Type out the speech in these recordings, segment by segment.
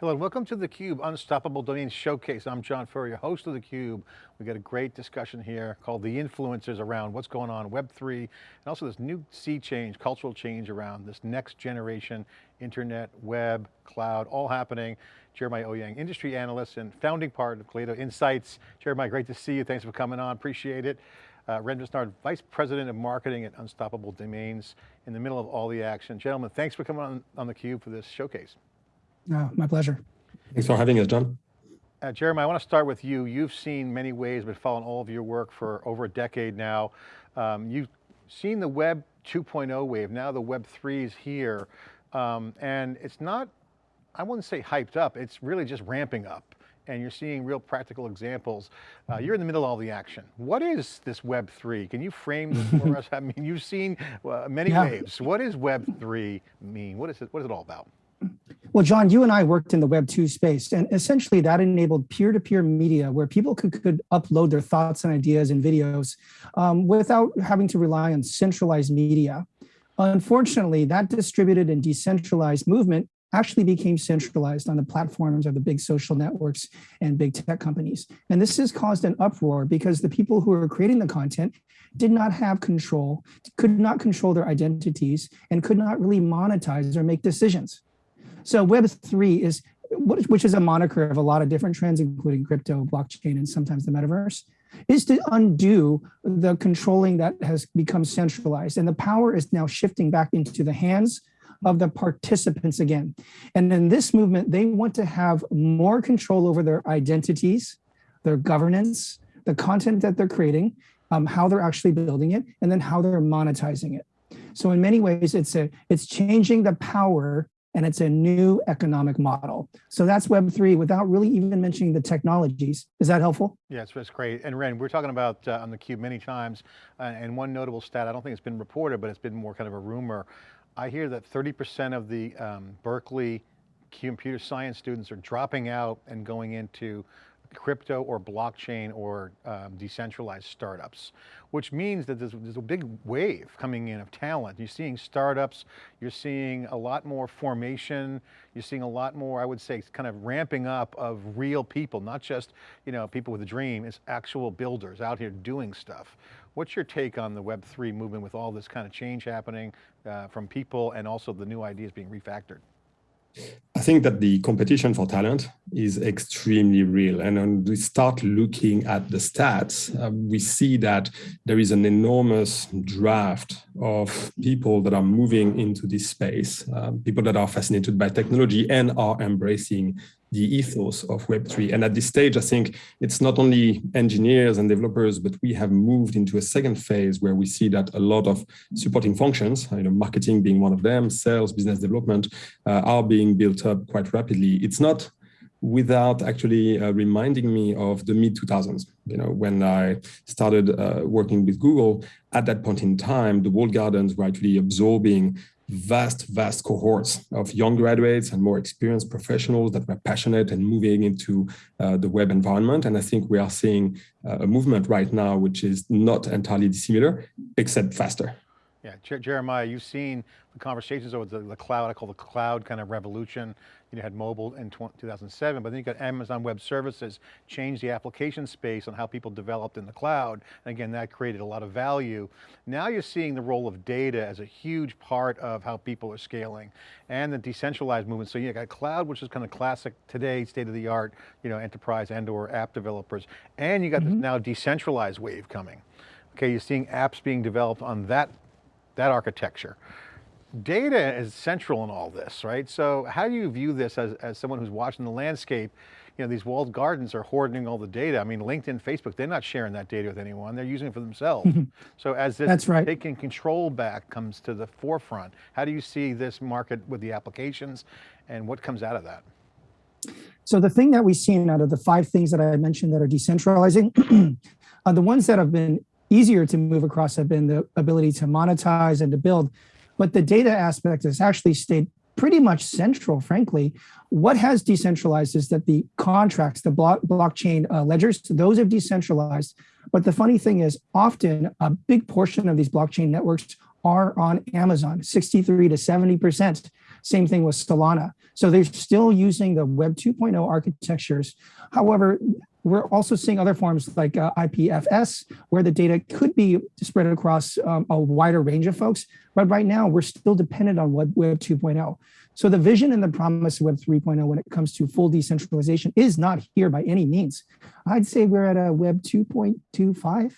Hello, welcome to theCUBE Unstoppable Domain Showcase. I'm John Furrier, host of theCUBE. We got a great discussion here called The Influencers around what's going on Web3, and also this new sea change, cultural change around this next generation, internet, web, cloud, all happening. Jeremiah Owyang, industry analyst and founding part of Kaleido Insights. Jeremiah, great to see you. Thanks for coming on, appreciate it. Uh, Ren Vice President of Marketing at Unstoppable Domains, in the middle of all the action. Gentlemen, thanks for coming on, on theCUBE for this showcase. Oh, my pleasure. Thanks for having us, John. Uh, Jeremy, I want to start with you. You've seen many ways, but following all of your work for over a decade now. Um, you've seen the Web 2.0 wave, now the Web 3 is here. Um, and it's not, I wouldn't say hyped up, it's really just ramping up. And you're seeing real practical examples. Uh, you're in the middle of all the action. What is this Web 3? Can you frame this for us? I mean, you've seen uh, many yeah. waves. What does Web 3 mean? What is it, what is it all about? Well, John, you and I worked in the Web 2 space, and essentially that enabled peer-to-peer -peer media where people could, could upload their thoughts and ideas and videos um, without having to rely on centralized media. Unfortunately, that distributed and decentralized movement actually became centralized on the platforms of the big social networks and big tech companies. And this has caused an uproar because the people who are creating the content did not have control, could not control their identities, and could not really monetize or make decisions. So Web3 is, which is a moniker of a lot of different trends, including crypto, blockchain, and sometimes the metaverse, is to undo the controlling that has become centralized. And the power is now shifting back into the hands of the participants again. And in this movement, they want to have more control over their identities, their governance, the content that they're creating, um, how they're actually building it, and then how they're monetizing it. So in many ways, it's a it's changing the power and it's a new economic model. So that's Web3 without really even mentioning the technologies. Is that helpful? Yes, it's great. And Ren, we're talking about uh, on theCUBE many times, uh, and one notable stat, I don't think it's been reported, but it's been more kind of a rumor. I hear that 30% of the um, Berkeley computer science students are dropping out and going into crypto or blockchain or um, decentralized startups, which means that there's, there's, a big wave coming in of talent. You're seeing startups, you're seeing a lot more formation, you're seeing a lot more, I would say, kind of ramping up of real people, not just you know people with a dream, it's actual builders out here doing stuff. What's your take on the Web3 movement with all this kind of change happening uh, from people and also the new ideas being refactored? I think that the competition for talent is extremely real. And when we start looking at the stats, uh, we see that there is an enormous draft of people that are moving into this space, uh, people that are fascinated by technology and are embracing the ethos of Web3. And at this stage, I think it's not only engineers and developers, but we have moved into a second phase where we see that a lot of supporting functions, you know, marketing being one of them, sales, business development, uh, are being built up quite rapidly. It's not without actually uh, reminding me of the mid 2000s. You know, when I started uh, working with Google, at that point in time, the walled gardens were actually absorbing vast, vast cohorts of young graduates and more experienced professionals that were passionate and moving into uh, the web environment. And I think we are seeing uh, a movement right now, which is not entirely dissimilar, except faster. Yeah, Jeremiah, you've seen the conversations over the, the, cloud, I call the cloud kind of revolution. You had mobile in 2007, but then you got Amazon Web Services, changed the application space on how people developed in the cloud. And again, that created a lot of value. Now you're seeing the role of data as a huge part of how people are scaling and the decentralized movement. So you got cloud, which is kind of classic today, state of the art, you know, enterprise and or app developers. And you got mm -hmm. this mm-hmm. now decentralized wave coming. Okay, you're seeing apps being developed on that that architecture. Data is central in all this, right? So how do you view this as, as someone who's watching the landscape? You know, these walled gardens are hoarding all the data. I mean, LinkedIn, Facebook, they're not sharing that data with anyone. They're using it for themselves. so as this That's right. taking control back comes to the forefront, how do you see this market with the applications and what comes out of that? So the thing that we've seen out of the five things that I mentioned that are decentralizing, are the ones that have been easier to move across have been the ability to monetize and to build. But the data aspect has actually stayed pretty much central, frankly. What has decentralized is that the contracts, the block, blockchain uh, ledgers, those have decentralized. But the funny thing is often a big portion of these blockchain networks are on Amazon, 63 to 70%. Same thing with Solana. So they're still using the Web 2.0 architectures. However, we're also seeing other forms like uh, IPFS, where the data could be spread across um, a wider range of folks. But right now, we're still dependent on Web, Web 2.0. So the vision and the promise of Web 3.0 when it comes to full decentralization is not here by any means. I'd say we're at a Web 2.25.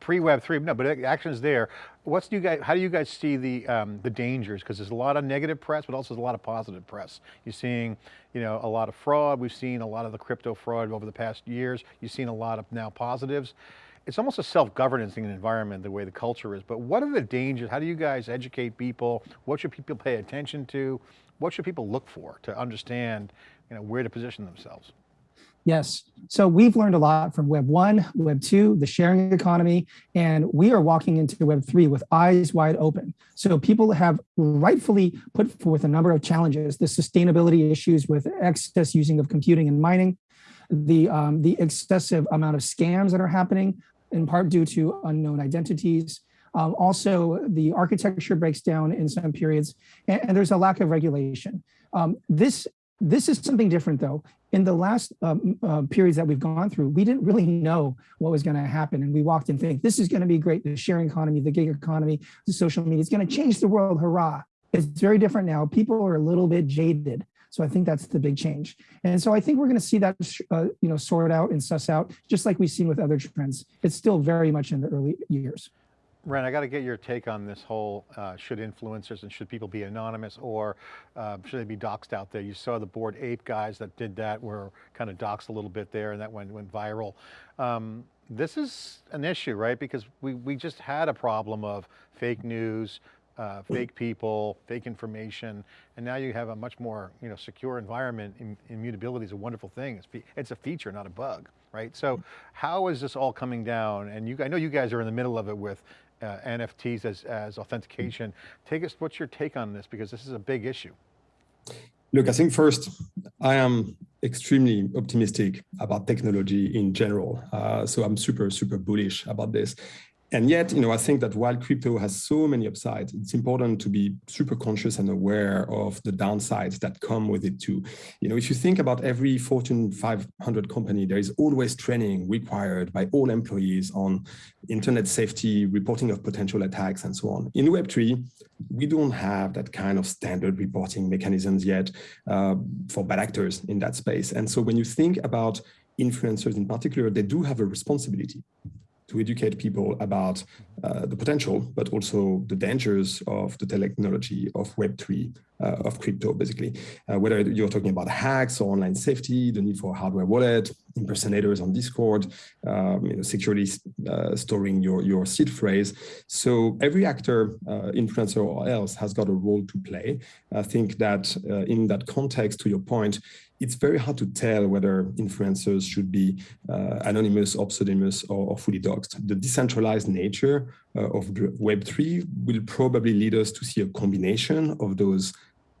Pre-Web three, no, but action's there. What's do you guys, how do you guys see the, um, the dangers? Because there's a lot of negative press, but also there's a lot of positive press. You're seeing, you know, a lot of fraud. We've seen a lot of the crypto fraud over the past years. You've seen a lot of now positives. It's almost a self-governancing environment, the way the culture is, but what are the dangers? How do you guys educate people? What should people pay attention to? What should people look for to understand, you know, where to position themselves? Yes. So we've learned a lot from Web 1, Web 2, the sharing economy, and we are walking into Web 3 with eyes wide open. So people have rightfully put forth a number of challenges, the sustainability issues with excess using of computing and mining, the, um, the excessive amount of scams that are happening, in part due to unknown identities. Um, also, the architecture breaks down in some periods, and, and there's a lack of regulation. Um, this this is something different though. In the last um, uh, periods that we've gone through, we didn't really know what was going to happen. And we walked in thinking, this is going to be great. The sharing economy, the gig economy, the social media, it's going to change the world. Hurrah. It's very different now. People are a little bit jaded. So I think that's the big change. And so I think we're going to see that, uh, you know, sort out and suss out, just like we've seen with other trends. It's still very much in the early years. Ren, I got to get your take on this whole, uh, should influencers and should people be anonymous or uh, should they be doxxed out there? You saw the Bored Ape guys that did that were kind of doxxed a little bit there and that went, went viral. Um, this is an issue, right? Because we, we just had a problem of fake news, uh, fake people, fake information, and now you have a much more you know, secure environment. Immutability is a wonderful thing. It's, it's a feature, not a bug, right? So how is this all coming down? And you, I know you guys are in the middle of it with uh, NFTs as, as authentication. Take us, what's your take on this? Because this is a big issue. Look, I think first, I am extremely optimistic about technology in general. Uh, so I'm super, super bullish about this. And yet, you know, I think that while crypto has so many upsides, it's important to be super conscious and aware of the downsides that come with it too. You know, if you think about every Fortune 500 company, there is always training required by all employees on internet safety, reporting of potential attacks, and so on. In Web3, we don't have that kind of standard reporting mechanisms yet uh, for bad actors in that space. And so when you think about influencers in particular, they do have a responsibility to educate people about uh, the potential, but also the dangers of the technology of Web3, uh, of crypto, basically. Uh, whether you're talking about hacks or online safety, the need for a hardware wallet, impersonators on Discord, um, you know, securely uh, storing your, your seed phrase. So every actor, uh, influencer or else, has got a role to play. I think that uh, in that context, to your point, it's very hard to tell whether influencers should be uh, anonymous or pseudonymous or, or, fully doxed. The decentralized nature uh, of Web3 will probably lead us to see a combination of those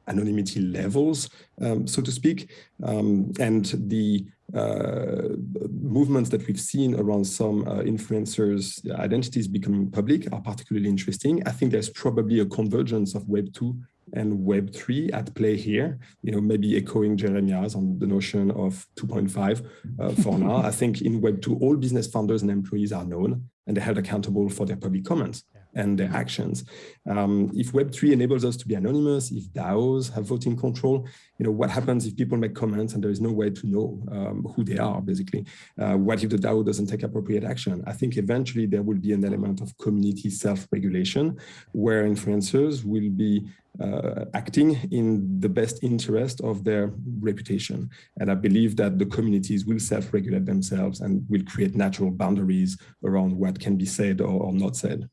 anonymity levels, um, so to speak, um, and the uh, movements that we've seen around some uh, influencers' identities becoming public are particularly interesting. I think there's probably a convergence of Web 2 and Web3 at play here, you know, maybe echoing Jeremiah's on the notion of 2.5 uh, for now. I think in Web2, all business founders and employees are known and they're held accountable for their public comments and their actions. Um, if Web3 enables us to be anonymous, if DAOs have voting control, you know, what happens if people make comments and there is no way to know um, who they are, basically? Uh, what if the DAO doesn't take appropriate action? I think eventually there will be an element of community self-regulation where influencers will be uh, acting in the best interest of their reputation. And I believe that the communities will self-regulate themselves and will create natural boundaries around what can be said or, or not said.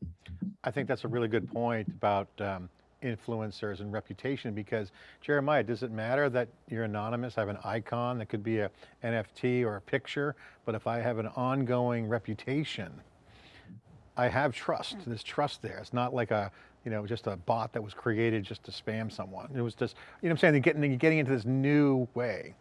I think that's a really good point about um, influencers and reputation because Jeremiah, does it matter that you're anonymous? I have an icon that could be a NFT or a picture, but if I have an ongoing reputation, I have trust, there's trust there. It's not like a, you know, just a bot that was created just to spam someone. It was just, you know I'm saying? They're getting, you're getting into this new way.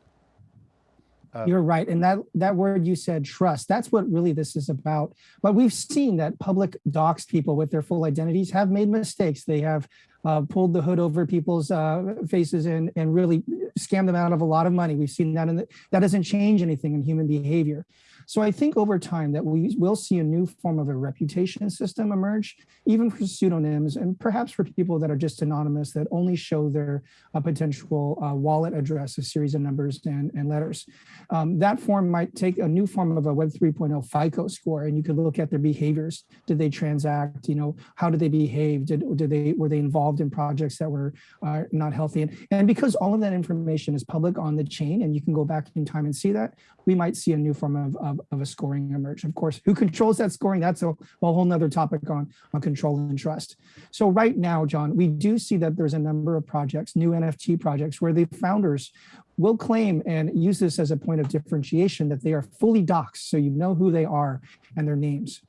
Uh, You're right. And that, that word you said, trust, that's what really this is about. But we've seen that public docs people with their full identities have made mistakes. They have uh, pulled the hood over people's uh, faces and, and really scammed them out of a lot of money. We've seen that and that doesn't change anything in human behavior. So I think over time that we will see a new form of a reputation system emerge, even for pseudonyms and perhaps for people that are just anonymous that only show their uh, potential uh, wallet address, a series of numbers and, and letters. Um, that form might take a new form of a Web 3.0 FICO score, and you could look at their behaviors. Did they transact? You know, how did they behave? Did, did they were they involved in projects that were uh, not healthy? And, and because all of that information is public on the chain, and you can go back in time and see that, we might see a new form of, of, of a scoring emerge. Of course, who controls that scoring? That's a, whole nother topic on, on control and trust. So right now, John, we do see that there's a number of projects, new NFT projects, where the founders will claim and use this as a point of differentiation that they are fully doxed, so you know who they are and their names.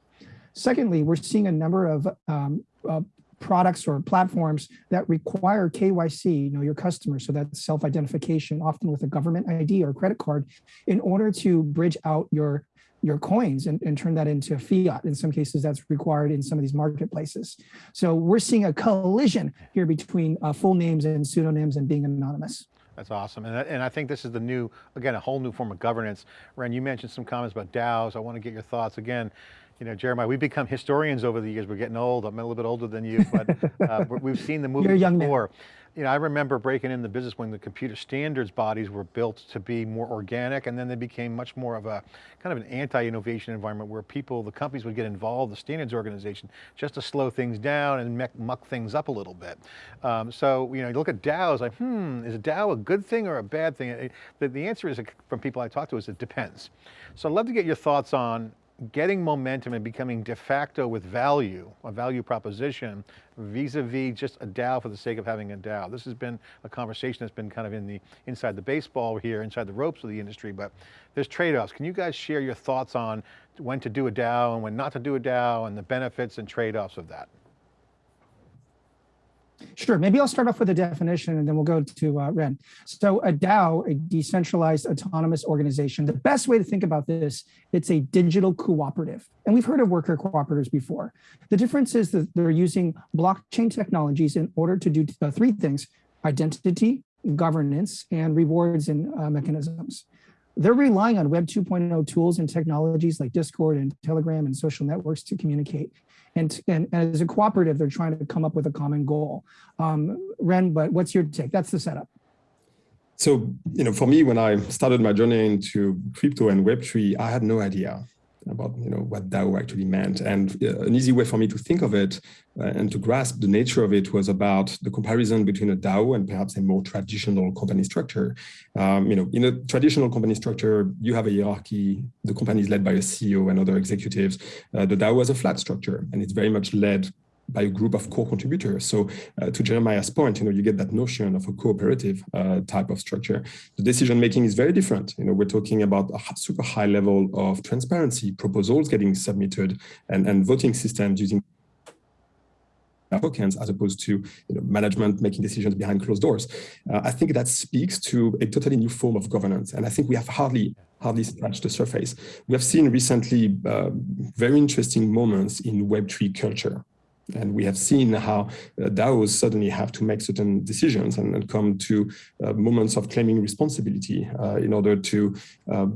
Secondly, we're seeing a number of um, uh, products or platforms that require KYC, you know, your customer. So that's self-identification, often with a government ID or credit card, in order to bridge out your your coins and, and turn that into fiat. In some cases, that's required in some of these marketplaces. So we're seeing a collision here between uh, full names and pseudonyms and being anonymous. That's awesome. And, and I think this is the new, again, a whole new form of governance. Ren, you mentioned some comments about DAOs. I want to get your thoughts again you know, Jeremiah, we've become historians over the years. We're getting old. I'm a little bit older than you, but uh, we've seen the movie You're young before. Man. You know, I remember breaking in the business when the computer standards bodies were built to be more organic, and then they became much more of a kind of an anti-innovation environment where people, the companies would get involved, the standards organization, just to slow things down and muck things up a little bit. Um, so, you know, you look at DAOs, like, hmm, is a DAO a good thing or a bad thing? The, the answer is, from people I talk to, is it depends. So I'd love to get your thoughts on getting momentum and becoming de facto with value, a value proposition, vis-a-vis -vis just a DAO for the sake of having a DAO. This has been a conversation that's been kind of in the inside the baseball here, inside the ropes of the industry, but there's trade-offs. Can you guys share your thoughts on when to do a DAO and when not to do a DAO and the benefits and trade-offs of that? Sure, maybe I'll start off with a definition and then we'll go to uh, Ren. So a DAO, a decentralized autonomous organization, the best way to think about this, it's a digital cooperative. And we've heard of worker cooperatives before. The difference is that they're using blockchain technologies in order to do uh, three things, identity, governance, and rewards and uh, mechanisms they're relying on Web 2.0 tools and technologies like Discord and Telegram and social networks to communicate. And, and, as a cooperative, they're trying to come up with a common goal. Um, Ren, but what's your take? That's the setup. So, you know, for me, when I started my journey into crypto and Web3, I had no idea about you know what DAO actually meant. And uh, an easy way for me to think of it uh, and to grasp the nature of it was about the comparison between a DAO and perhaps a more traditional company structure. Um, you know, in a traditional company structure, you have a hierarchy. The company is led by a CEO and other executives. Uh, the DAO has a flat structure, and it's very much led by a group of core contributors. So uh, to Jeremiah's point, you know, you get that notion of a cooperative uh, type of structure. The decision making is very different. You know, we're talking about a super high level of transparency, proposals getting submitted, and, and voting systems using tokens as opposed to you know, management making decisions behind closed doors. Uh, I think that speaks to a totally new form of governance. And I think we have hardly hardly scratched the surface. We have seen recently uh, very interesting moments in Web3 culture. And we have seen how uh, DAOs suddenly have to make certain decisions and, and come to uh, moments of claiming responsibility uh, in order to uh,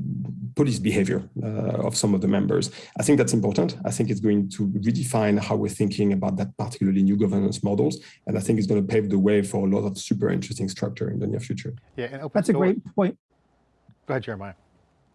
police behavior uh, of some of the members. I think that's important. I think it's going to redefine how we're thinking about that particularly new governance models. And I think it's going to pave the way for a lot of super interesting structure in the near future. Yeah, and that's a great point. Go ahead, Jeremiah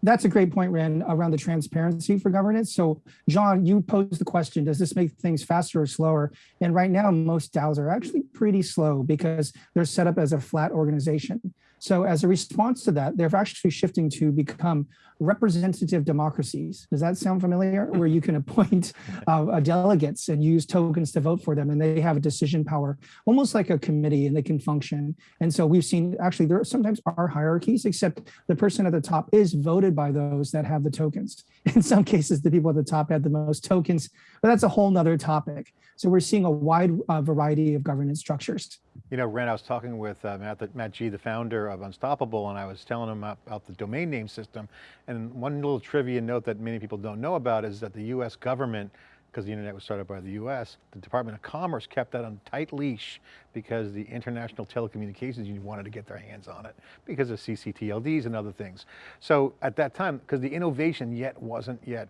that's a great point, Ren, around the transparency for governance. So John, you posed the question, does this make things faster or slower? And right now, most DAOs are actually pretty slow because they're set up as a flat organization. So as a response to that, they're actually shifting to become representative democracies. Does that sound familiar? Where you can appoint uh, delegates and use tokens to vote for them and they have a decision power, almost like a committee and they can function. And so we've seen actually there sometimes are hierarchies, except the person at the top is voted by those that have the tokens. In some cases, the people at the top had the most tokens, but that's a whole nother topic. So we're seeing a wide uh, variety of governance structures. You know, Ren, I was talking with uh, Matt, the, Matt G, the founder of Unstoppable, and I was telling him about, about the domain name system. And one little trivia note that many people don't know about is that the US government because the internet was started by the US, the Department of Commerce kept that on tight leash because the International Telecommunications Union wanted to get their hands on it because of CCTLDs and other things. So at that time, because the innovation yet wasn't yet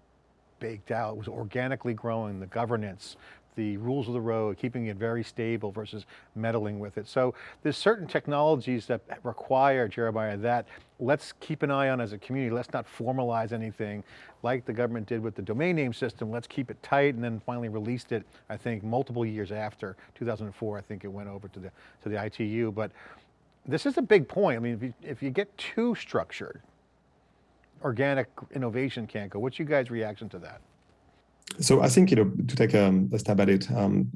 baked out, it was organically growing, the governance, the rules of the road, keeping it very stable versus meddling with it. So there's certain technologies that require, Jeremiah, that let's keep an eye on as a community. Let's not formalize anything like the government did with the domain name system. Let's keep it tight and then finally released it, I think, multiple years after 2004, I think it went over to the, to the ITU. But this is a big point. I mean, if you, if you get too structured, organic innovation can't go. What's you guys' reaction to that? So I think, you know, to take a, a stab at it, um,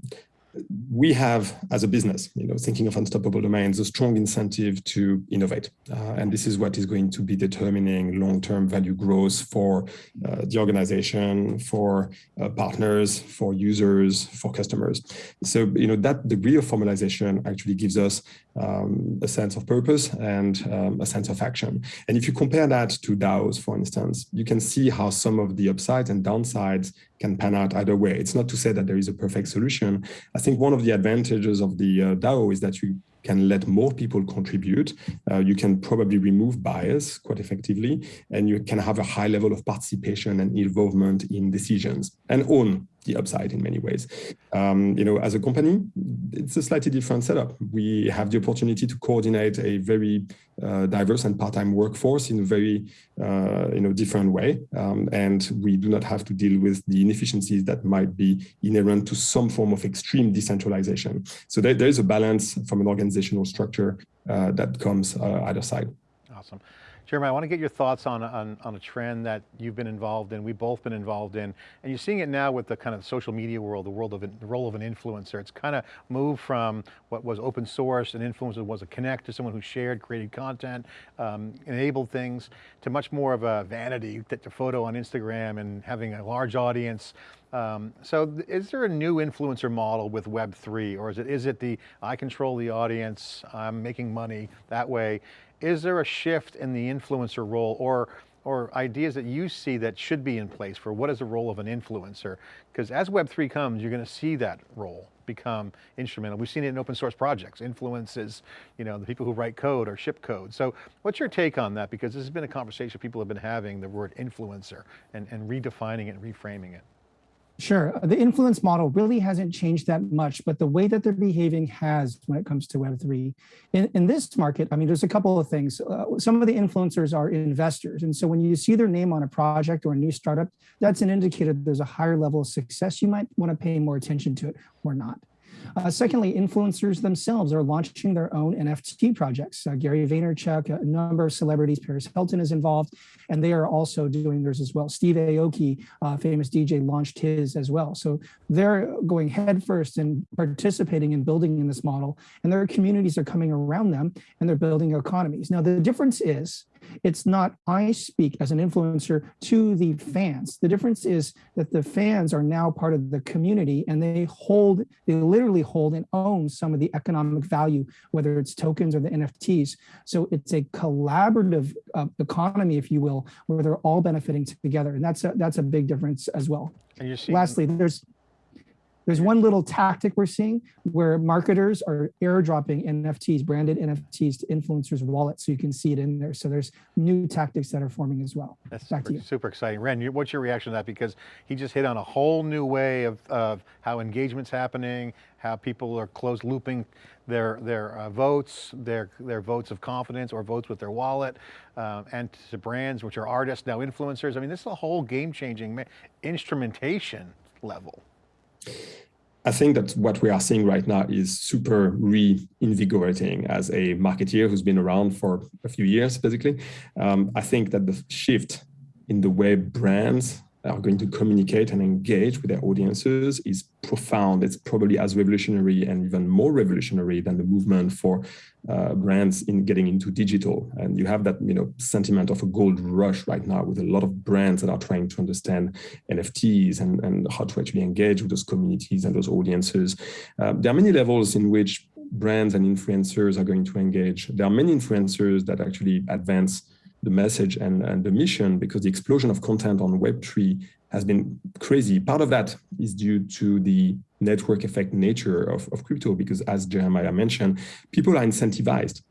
we have, as a business, you know, thinking of unstoppable domains, a strong incentive to innovate. Uh, and this is what is going to be determining long-term value growth for uh, the organization, for uh, partners, for users, for customers. So, you know, that degree of formalization actually gives us um, a sense of purpose and um, a sense of action. And if you compare that to DAOs, for instance, you can see how some of the upsides and downsides can pan out either way. It's not to say that there is a perfect solution. I think one of the advantages of the uh, DAO is that you can let more people contribute. Uh, you can probably remove bias quite effectively, and you can have a high level of participation and involvement in decisions and own the upside in many ways. Um, you know, as a company, it's a slightly different setup. We have the opportunity to coordinate a very uh, diverse and part-time workforce in a very, uh, you know, different way. Um, and we do not have to deal with the inefficiencies that might be inherent to some form of extreme decentralization. So there, there is a balance from an organizational structure uh, that comes uh, either side. Awesome. Jeremy, I want to get your thoughts on, on, on, a trend that you've been involved in, we've both been involved in, and you're seeing it now with the kind of social media world, the world of the role of an influencer. It's kind of moved from what was open source, an influencer was a connect to someone who shared, created content, um, enabled things, to much more of a vanity, take a photo on Instagram and having a large audience. Um, so is there a new influencer model with Web3 or is it, is it the, I control the audience, I'm making money that way? Is there a shift in the influencer role or or ideas that you see that should be in place for what is the role of an influencer? Because as Web3 comes, you're going to see that role become instrumental. We've seen it in open source projects, influences, you know, the people who write code or ship code. So what's your take on that? Because this has been a conversation people have been having, the word influencer, and, and redefining it and reframing it. Sure. The influence model really hasn't changed that much, but the way that they're behaving has when it comes to Web3. In, in this market, I mean, there's a couple of things. Uh, some of the influencers are investors. And so when you see their name on a project or a new startup, that's an indicator there's a higher level of success. You might want to pay more attention to it or not. Uh, secondly, influencers themselves are launching their own NFT projects. Uh, Gary Vaynerchuk, a number of celebrities, Paris Hilton is involved, and they are also doing theirs as well. Steve Aoki, uh, famous DJ, launched his as well. So they're going headfirst and participating in building in this model, and their communities are coming around them, and they're building economies. Now, the difference is it's not I speak as an influencer to the fans. The difference is that the fans are now part of the community and they hold, they literally hold and own some of the economic value, whether it's tokens or the NFTs. So it's a collaborative uh, economy, if you will, where they're all benefiting together. And that's a, that's a big difference as well. And you see lastly, there's there's one little tactic we're seeing where marketers are airdropping NFTs, branded NFTs to influencers' wallets so you can see it in there. So there's new tactics that are forming as well. That's Back super, super exciting. Ren, what's your reaction to that? Because he just hit on a whole new way of, of how engagement's happening, how people are closed looping their, their uh, votes, their, their votes of confidence or votes with their wallet, um, and to brands, which are artists, now influencers. I mean, this is a whole game changing instrumentation level. I think that what we are seeing right now is super reinvigorating as a marketeer who's been around for a few years, basically. Um, I think that the shift in the way brands are going to communicate and engage with their audiences is profound. It's probably as revolutionary and even more revolutionary than the movement for uh, brands in getting into digital. And you have that you know sentiment of a gold rush right now with a lot of brands that are trying to understand NFTs and, and how to actually engage with those communities and those audiences. Uh, there are many levels in which brands and influencers are going to engage. There are many influencers that actually advance the message and, and the mission because the explosion of content on Web3 has been crazy. Part of that is due to the network effect nature of, of crypto, because as Jeremiah mentioned, people are incentivized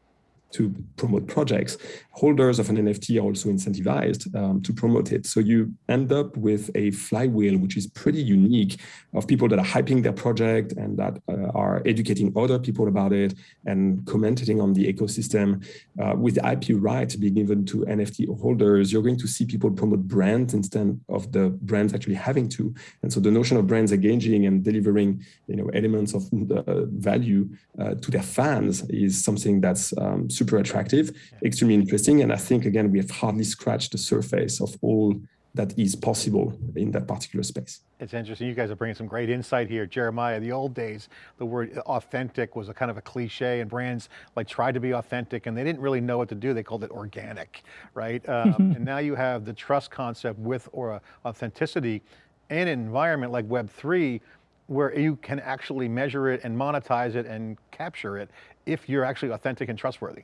to promote projects. Holders of an NFT are also incentivized um, to promote it. So you end up with a flywheel, which is pretty unique of people that are hyping their project and that uh, are educating other people about it and commenting on the ecosystem. Uh, with IP rights being given to NFT holders, you're going to see people promote brands instead of the brands actually having to. And so the notion of brands engaging and delivering you know, elements of uh, value uh, to their fans is something that's um, super attractive, extremely interesting. And I think, again, we have hardly scratched the surface of all that is possible in that particular space. It's interesting, you guys are bringing some great insight here. Jeremiah, the old days, the word authentic was a kind of a cliche and brands like tried to be authentic and they didn't really know what to do. They called it organic, right? Um, and now you have the trust concept with or uh, authenticity and an environment like Web3 where you can actually measure it and monetize it and capture it if you're actually authentic and trustworthy.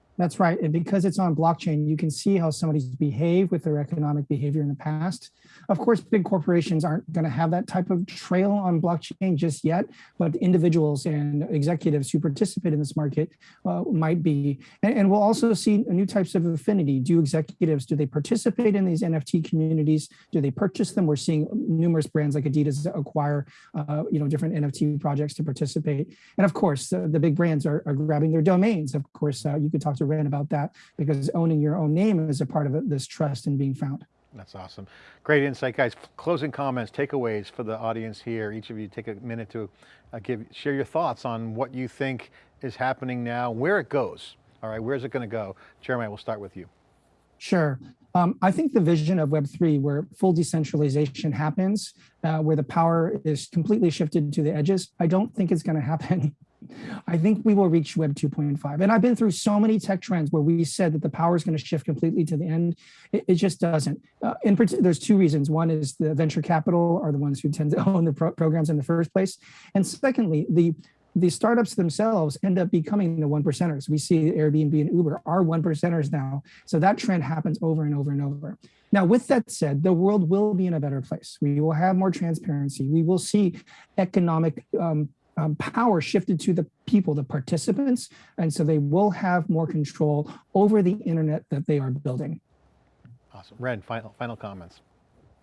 That's right. And because it's on blockchain, you can see how somebody's behaved with their economic behavior in the past. Of course, big corporations aren't going to have that type of trail on blockchain just yet, but individuals and executives who participate in this market uh, might be. And, and, we'll also see new types of affinity. Do executives, do they participate in these NFT communities? Do they purchase them? We're seeing numerous brands like Adidas acquire, uh, you know, different NFT projects to participate. And of course, uh, the big brands are, are, grabbing their domains. Of course, uh, you could talk to about that because owning your own name is a part of this trust and being found. That's awesome. Great insight, guys. Closing comments, takeaways for the audience here. Each of you take a minute to uh, give, share your thoughts on what you think is happening now, where it goes. All right, where's it going to go? Jeremiah, we'll start with you. Sure. Um, I think the vision of Web3, where full decentralization happens, uh, where the power is completely shifted to the edges, I don't think it's going to happen I think we will reach Web 2.5. And I've been through so many tech trends where we said that the power is going to shift completely to the end. It, it just doesn't. Uh, in there's two reasons. One is the venture capital are the ones who tend to own the pro programs in the first place. And secondly, the the startups themselves end up becoming the one percenters. We see Airbnb and Uber are one percenters now. So that trend happens over and over and over. Now, with that said, the world will be in a better place. We will have more transparency. We will see economic um, um, power shifted to the people, the participants, and so they will have more control over the internet that they are building. Awesome. Ren, final, final comments.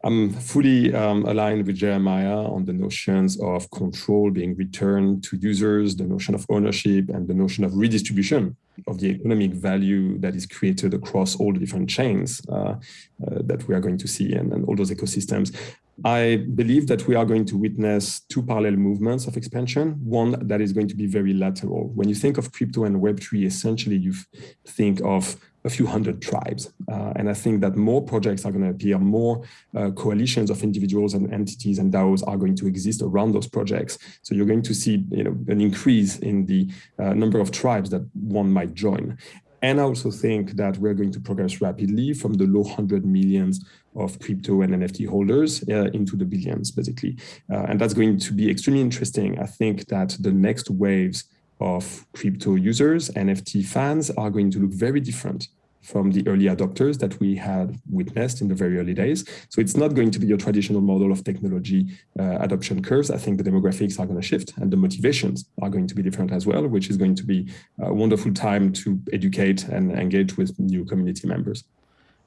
I'm fully um, aligned with Jeremiah on the notions of control being returned to users, the notion of ownership, and the notion of redistribution of the economic value that is created across all the different chains uh, uh, that we are going to see and, and all those ecosystems. I believe that we are going to witness two parallel movements of expansion, one that is going to be very lateral. When you think of crypto and Web3, essentially you think of a few hundred tribes. Uh, and I think that more projects are going to appear, more uh, coalitions of individuals and entities and DAOs are going to exist around those projects. So you're going to see you know, an increase in the uh, number of tribes that one might join. And I also think that we're going to progress rapidly from the low hundred millions of crypto and NFT holders uh, into the billions, basically. Uh, and that's going to be extremely interesting. I think that the next waves of crypto users, NFT fans are going to look very different from the early adopters that we had witnessed in the very early days. So it's not going to be your traditional model of technology uh, adoption curves. I think the demographics are going to shift and the motivations are going to be different as well, which is going to be a wonderful time to educate and engage with new community members.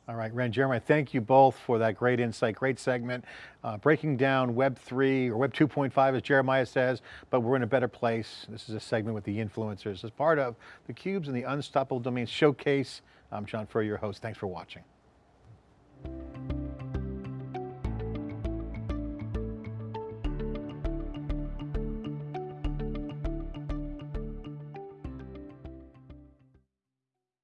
All right, Ren, Jeremiah, thank you both for that great insight, great segment, uh, breaking down Web 3 or Web 2.5, as Jeremiah says, but we're in a better place. This is a segment with the influencers as part of the Cubes and the Unstoppable Domains Showcase. I'm John Furrier, your host. Thanks for watching.